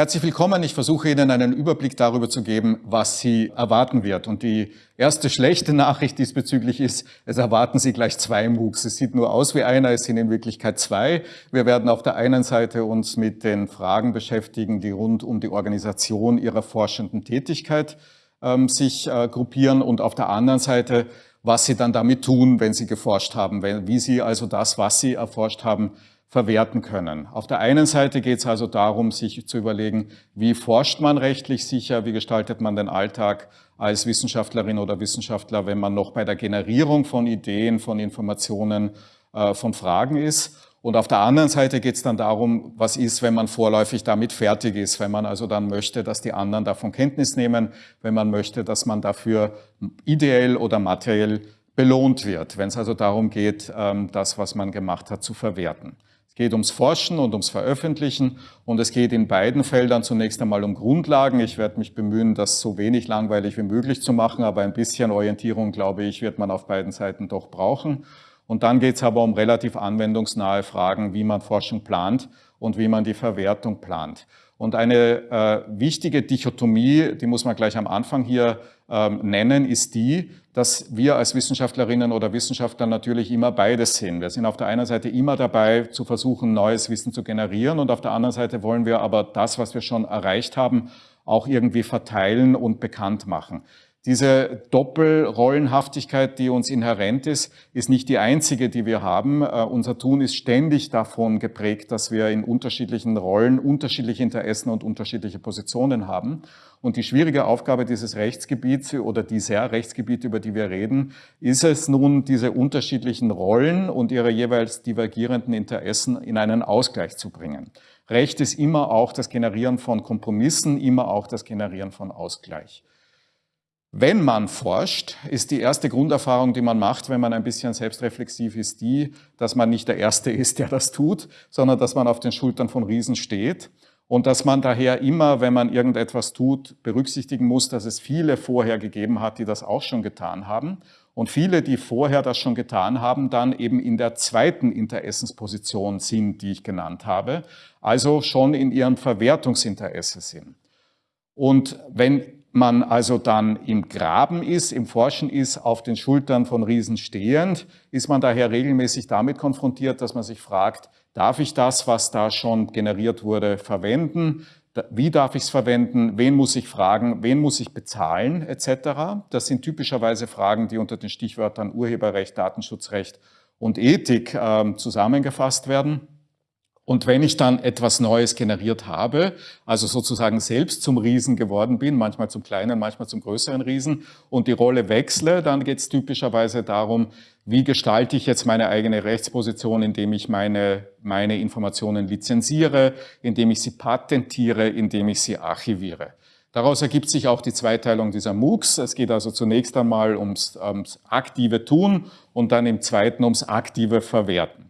Herzlich willkommen. Ich versuche Ihnen einen Überblick darüber zu geben, was Sie erwarten wird. Und die erste schlechte Nachricht diesbezüglich ist, es erwarten Sie gleich zwei MOOCs. Es sieht nur aus wie einer, es sind in Wirklichkeit zwei. Wir werden auf der einen Seite uns mit den Fragen beschäftigen, die rund um die Organisation Ihrer forschenden Tätigkeit ähm, sich äh, gruppieren und auf der anderen Seite, was Sie dann damit tun, wenn Sie geforscht haben, wie Sie also das, was Sie erforscht haben, verwerten können. Auf der einen Seite geht es also darum, sich zu überlegen, wie forscht man rechtlich sicher, wie gestaltet man den Alltag als Wissenschaftlerin oder Wissenschaftler, wenn man noch bei der Generierung von Ideen, von Informationen, äh, von Fragen ist. Und auf der anderen Seite geht es dann darum, was ist, wenn man vorläufig damit fertig ist, wenn man also dann möchte, dass die anderen davon Kenntnis nehmen, wenn man möchte, dass man dafür ideell oder materiell belohnt wird, wenn es also darum geht, ähm, das, was man gemacht hat, zu verwerten. Geht ums Forschen und ums Veröffentlichen und es geht in beiden Feldern zunächst einmal um Grundlagen. Ich werde mich bemühen, das so wenig langweilig wie möglich zu machen, aber ein bisschen Orientierung, glaube ich, wird man auf beiden Seiten doch brauchen. Und dann geht es aber um relativ anwendungsnahe Fragen, wie man Forschung plant und wie man die Verwertung plant. Und eine äh, wichtige Dichotomie, die muss man gleich am Anfang hier nennen, ist die, dass wir als Wissenschaftlerinnen oder Wissenschaftler natürlich immer beides sehen. Wir sind auf der einen Seite immer dabei, zu versuchen, neues Wissen zu generieren und auf der anderen Seite wollen wir aber das, was wir schon erreicht haben, auch irgendwie verteilen und bekannt machen. Diese Doppelrollenhaftigkeit, die uns inhärent ist, ist nicht die einzige, die wir haben. Uh, unser Tun ist ständig davon geprägt, dass wir in unterschiedlichen Rollen unterschiedliche Interessen und unterschiedliche Positionen haben. Und die schwierige Aufgabe dieses Rechtsgebiets oder dieser Rechtsgebiete, über die wir reden, ist es nun, diese unterschiedlichen Rollen und ihre jeweils divergierenden Interessen in einen Ausgleich zu bringen. Recht ist immer auch das Generieren von Kompromissen, immer auch das Generieren von Ausgleich. Wenn man forscht, ist die erste Grunderfahrung, die man macht, wenn man ein bisschen selbstreflexiv ist, die, dass man nicht der Erste ist, der das tut, sondern dass man auf den Schultern von Riesen steht und dass man daher immer, wenn man irgendetwas tut, berücksichtigen muss, dass es viele vorher gegeben hat, die das auch schon getan haben und viele, die vorher das schon getan haben, dann eben in der zweiten Interessensposition sind, die ich genannt habe, also schon in ihrem Verwertungsinteresse sind. Und wenn man also dann im Graben ist, im Forschen ist, auf den Schultern von Riesen stehend, ist man daher regelmäßig damit konfrontiert, dass man sich fragt, darf ich das, was da schon generiert wurde, verwenden? Wie darf ich es verwenden? Wen muss ich fragen? Wen muss ich bezahlen? Etc. Das sind typischerweise Fragen, die unter den Stichwörtern Urheberrecht, Datenschutzrecht und Ethik äh, zusammengefasst werden. Und wenn ich dann etwas Neues generiert habe, also sozusagen selbst zum Riesen geworden bin, manchmal zum kleinen, manchmal zum größeren Riesen und die Rolle wechsle, dann geht es typischerweise darum, wie gestalte ich jetzt meine eigene Rechtsposition, indem ich meine, meine Informationen lizenziere, indem ich sie patentiere, indem ich sie archiviere. Daraus ergibt sich auch die Zweiteilung dieser MOOCs. Es geht also zunächst einmal ums, ums aktive Tun und dann im zweiten ums aktive Verwerten.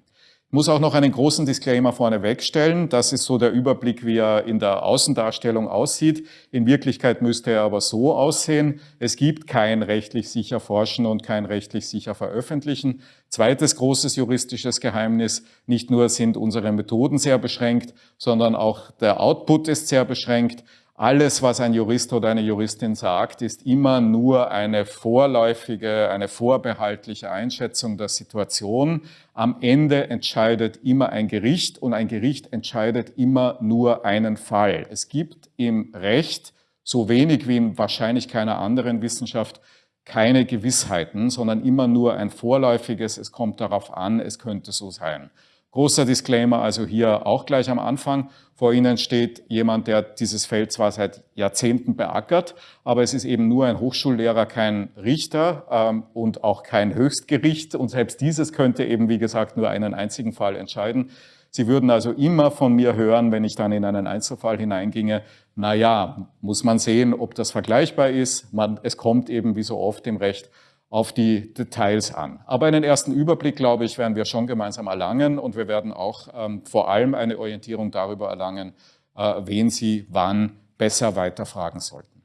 Ich muss auch noch einen großen Disclaimer vorne wegstellen. Das ist so der Überblick, wie er in der Außendarstellung aussieht. In Wirklichkeit müsste er aber so aussehen. Es gibt kein rechtlich sicher Forschen und kein rechtlich sicher Veröffentlichen. Zweites großes juristisches Geheimnis, nicht nur sind unsere Methoden sehr beschränkt, sondern auch der Output ist sehr beschränkt. Alles, was ein Jurist oder eine Juristin sagt, ist immer nur eine vorläufige, eine vorbehaltliche Einschätzung der Situation. Am Ende entscheidet immer ein Gericht und ein Gericht entscheidet immer nur einen Fall. Es gibt im Recht, so wenig wie in wahrscheinlich keiner anderen Wissenschaft, keine Gewissheiten, sondern immer nur ein vorläufiges, es kommt darauf an, es könnte so sein. Großer Disclaimer also hier auch gleich am Anfang. Vor Ihnen steht jemand, der dieses Feld zwar seit Jahrzehnten beackert, aber es ist eben nur ein Hochschullehrer, kein Richter ähm, und auch kein Höchstgericht. Und selbst dieses könnte eben, wie gesagt, nur einen einzigen Fall entscheiden. Sie würden also immer von mir hören, wenn ich dann in einen Einzelfall hineinginge, na ja, muss man sehen, ob das vergleichbar ist. Man, es kommt eben wie so oft im Recht auf die Details an. Aber einen ersten Überblick, glaube ich, werden wir schon gemeinsam erlangen und wir werden auch ähm, vor allem eine Orientierung darüber erlangen, äh, wen Sie wann besser weiterfragen sollten.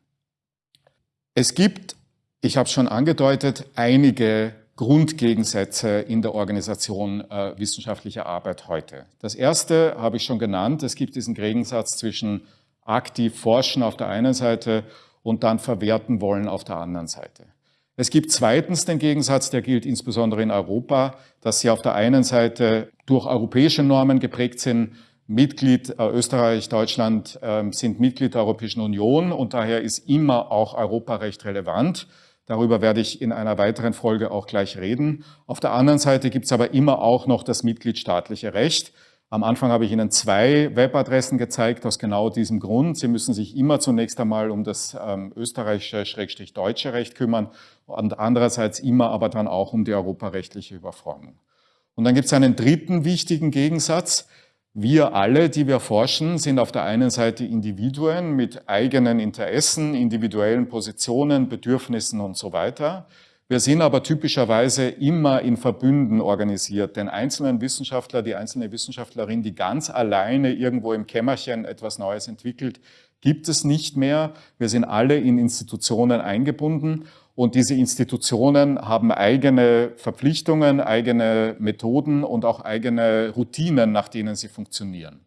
Es gibt, ich habe es schon angedeutet, einige Grundgegensätze in der Organisation äh, wissenschaftlicher Arbeit heute. Das erste habe ich schon genannt, es gibt diesen Gegensatz zwischen aktiv forschen auf der einen Seite und dann verwerten wollen auf der anderen Seite. Es gibt zweitens den Gegensatz, der gilt insbesondere in Europa, dass sie auf der einen Seite durch europäische Normen geprägt sind. Mitglied, äh, Österreich, Deutschland äh, sind Mitglied der Europäischen Union und daher ist immer auch Europarecht relevant. Darüber werde ich in einer weiteren Folge auch gleich reden. Auf der anderen Seite gibt es aber immer auch noch das mitgliedstaatliche Recht. Am Anfang habe ich Ihnen zwei Webadressen gezeigt, aus genau diesem Grund. Sie müssen sich immer zunächst einmal um das ähm, österreichische-deutsche Recht kümmern und andererseits immer aber dann auch um die europarechtliche Überformung. Und dann gibt es einen dritten wichtigen Gegensatz. Wir alle, die wir forschen, sind auf der einen Seite Individuen mit eigenen Interessen, individuellen Positionen, Bedürfnissen und so weiter. Wir sind aber typischerweise immer in Verbünden organisiert. Den einzelnen Wissenschaftler, die einzelne Wissenschaftlerin, die ganz alleine irgendwo im Kämmerchen etwas Neues entwickelt, gibt es nicht mehr. Wir sind alle in Institutionen eingebunden und diese Institutionen haben eigene Verpflichtungen, eigene Methoden und auch eigene Routinen, nach denen sie funktionieren.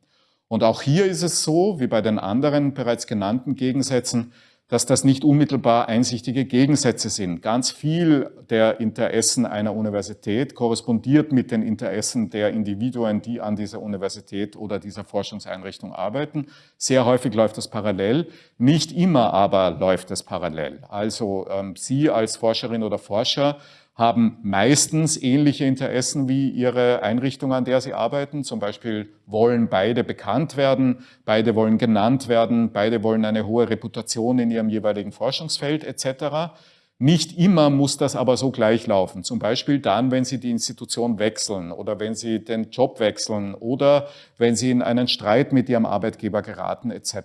Und auch hier ist es so, wie bei den anderen bereits genannten Gegensätzen, dass das nicht unmittelbar einsichtige Gegensätze sind. Ganz viel der Interessen einer Universität korrespondiert mit den Interessen der Individuen, die an dieser Universität oder dieser Forschungseinrichtung arbeiten. Sehr häufig läuft das parallel, nicht immer aber läuft es parallel. Also ähm, Sie als Forscherin oder Forscher haben meistens ähnliche Interessen wie ihre Einrichtung, an der sie arbeiten. Zum Beispiel wollen beide bekannt werden, beide wollen genannt werden, beide wollen eine hohe Reputation in ihrem jeweiligen Forschungsfeld etc. Nicht immer muss das aber so gleich laufen. Zum Beispiel dann, wenn Sie die Institution wechseln oder wenn Sie den Job wechseln oder wenn Sie in einen Streit mit Ihrem Arbeitgeber geraten etc.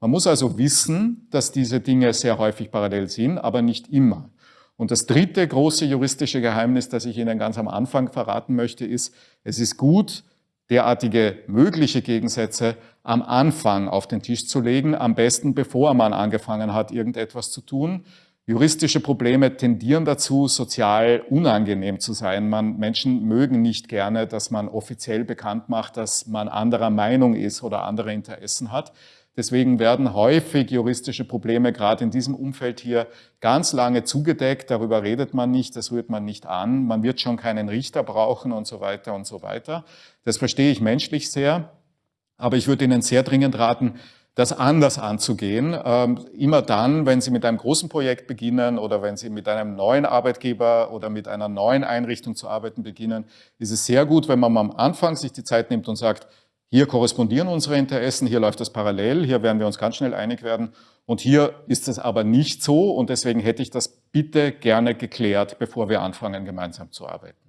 Man muss also wissen, dass diese Dinge sehr häufig parallel sind, aber nicht immer. Und das dritte große juristische Geheimnis, das ich Ihnen ganz am Anfang verraten möchte, ist, es ist gut, derartige mögliche Gegensätze am Anfang auf den Tisch zu legen, am besten bevor man angefangen hat, irgendetwas zu tun. Juristische Probleme tendieren dazu, sozial unangenehm zu sein. Man, Menschen mögen nicht gerne, dass man offiziell bekannt macht, dass man anderer Meinung ist oder andere Interessen hat. Deswegen werden häufig juristische Probleme gerade in diesem Umfeld hier ganz lange zugedeckt. Darüber redet man nicht, das rührt man nicht an. Man wird schon keinen Richter brauchen und so weiter und so weiter. Das verstehe ich menschlich sehr. Aber ich würde Ihnen sehr dringend raten, das anders anzugehen. Ähm, immer dann, wenn Sie mit einem großen Projekt beginnen oder wenn Sie mit einem neuen Arbeitgeber oder mit einer neuen Einrichtung zu arbeiten beginnen, ist es sehr gut, wenn man am Anfang sich die Zeit nimmt und sagt, hier korrespondieren unsere Interessen, hier läuft das parallel, hier werden wir uns ganz schnell einig werden. Und hier ist es aber nicht so und deswegen hätte ich das bitte gerne geklärt, bevor wir anfangen, gemeinsam zu arbeiten.